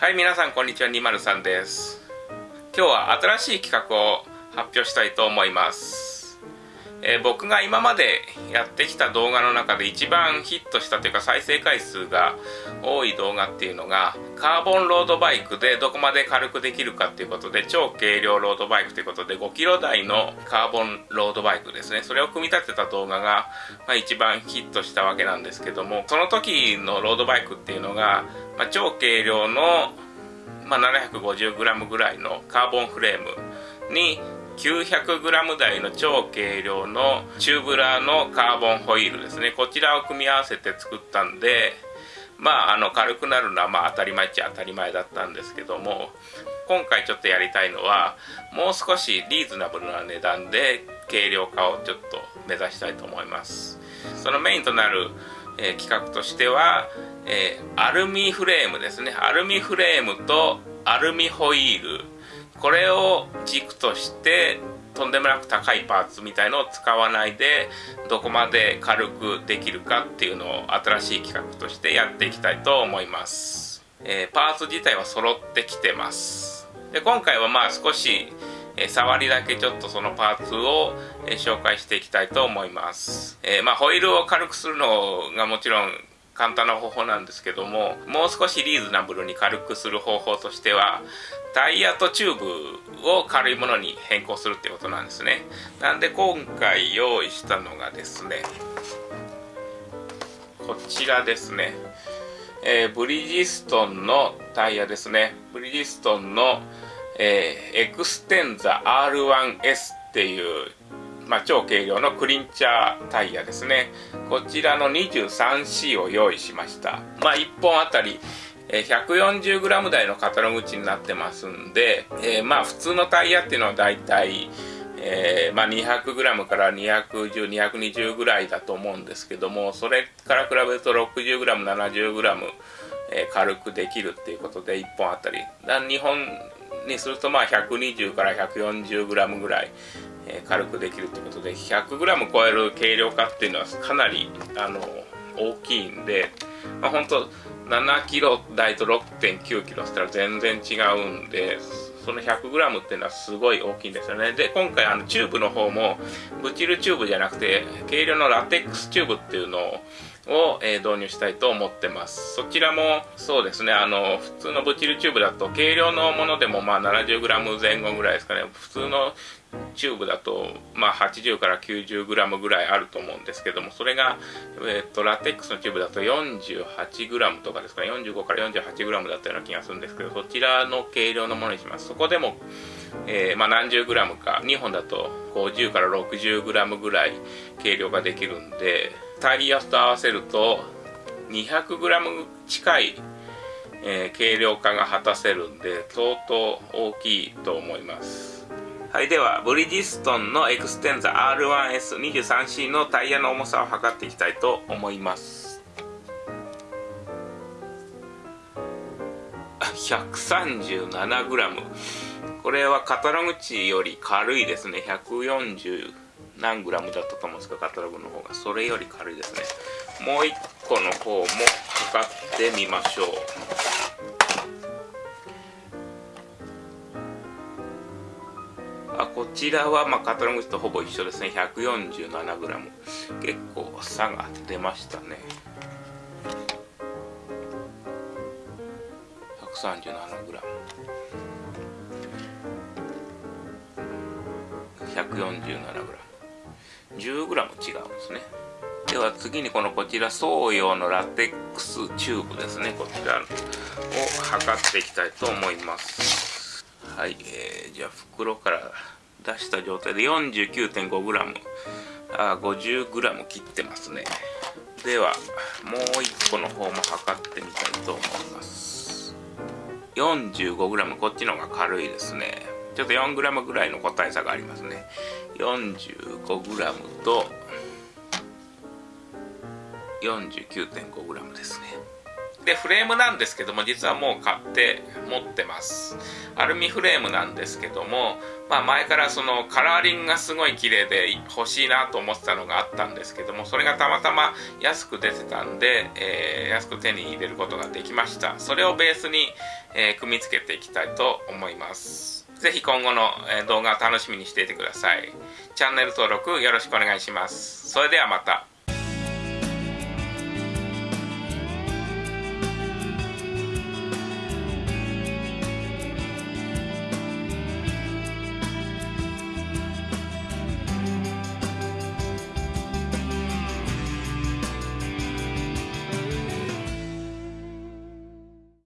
はい皆さんこんにちは。203です。今日は新しい企画を発表したいと思います、えー僕が今までやってきた動画の中で一番ヒットしたというか再生回数が多い動画っていうのがカーボンロードバイクでどこまで軽くできるかっていうことで超軽量ロードバイクということで5キロ台のカーボンロードバイクですね。それを組み立てた動画が、まあ、一番ヒットしたわけなんですけどもその時のロードバイクっていうのが、まあ、超軽量の、まあ、750g ぐらいのカーボンフレームに 900g 台の超軽量のチューブラーのカーボンホイールですね。こちらを組み合わせて作ったんでまああの軽くなるのはまあ当たり前っちゃ当たり前だったんですけども今回ちょっとやりたいのはもう少しリーズナブルな値段で軽量化をちょっと目指したいと思います。そのメインとなる、えー企画としては、えーアルミフレームですね。アルミフレームとアルミホイール。これを軸としてとんでもなく高いパーツみたいのを使わないでどこまで軽くできるかっていうのを新しい企画としてやっていきたいと思います、えーパーツ自体は揃ってきてます。で今回はまあ少し、えー触りだけちょっとそのパーツを、えー紹介していきたいと思います、えまあホイールを軽くするのがもちろん簡単な方法なんですけどももう少しリーズナブルに軽くする方法としてはタイヤとチューブを軽いものに変更するってことなんですね。なんで今回用意したのがですねこちらですね、えーブリヂストンのタイヤですね。ブリヂストンの、えーエクステンザ R1S っていうまあ、超軽量のクリンチャータイヤですね。こちらの 23C を用意しました。まあ1本あたり 140g 台のカタログ値になってますんで、えーまあ普通のタイヤっていうのはだいたいえーまあ、200g から210220ぐらいだと思うんですけどもそれから比べると 60g70g、えー軽くできるっていうことで1本あたり。日本にするとまあ120から 140g ぐらい、え軽くできるってことで 100g 超える軽量化っていうのはかなりあの大きいんで、まあ、本当7キロ台と6.9キロしたら全然違うんでその 100g っていうのはすごい大きいんですよね。で今回あのチューブの方もブチルチューブじゃなくて軽量のラテックスチューブっていうのをを、えー導入したいと思ってます。そちらもそうですね。あの普通のブチルチューブだと軽量のものでもまあ 70g 前後ぐらいですかね。普通のチューブだとまあ80から 90g ぐらいあると思うんですけどもそれが、えー、とラテックスのチューブだと 48g とかですかね。45から 48g だったような気がするんですけどそちらの軽量のものにします。そこでも、えーまあ、何十グラムか。2本だと50から 60g ぐらい軽量ができるんでタイヤと合わせると 200g 近い、えー軽量化が果たせるんで相当大きいと思います。はいではブリヂストンのエクステンザ R1S23C のタイヤの重さを測っていきたいと思います。137g これはカタログ値より軽いですね。140何グラムだったと思うんですけどカタログの方が。それより軽いですね。もう一個の方も測ってみましょう。あこちらはまあカタログとほぼ一緒ですね。147g 結構差が出ましたね。137g 147g 10g 違うんですね。では次にこのこちらソーヨーのラテックスチューブですね。こちらを測っていきたいと思います。はい、えーじゃあ袋から出した状態で 49.5g あ 50g 切ってますね。ではもう1個の方も測ってみたいと思います。45g こっちの方が軽いですね。ちょっと 4g ぐらいの個体差がありますね。45g と 49.5g ですね。でフレームなんですけども実はもう買って持ってます。アルミフレームなんですけども、まあ、前からそのカラーリングがすごい綺麗で欲しいなと思ってたのがあったんですけどもそれがたまたま安く出てたんで、えー、安く手に入れることができました。それをベースに、えー、組み付けていきたいと思います。ぜひ今後の動画を楽しみにしていてください。チャンネル登録よろしくお願いします。それではまた。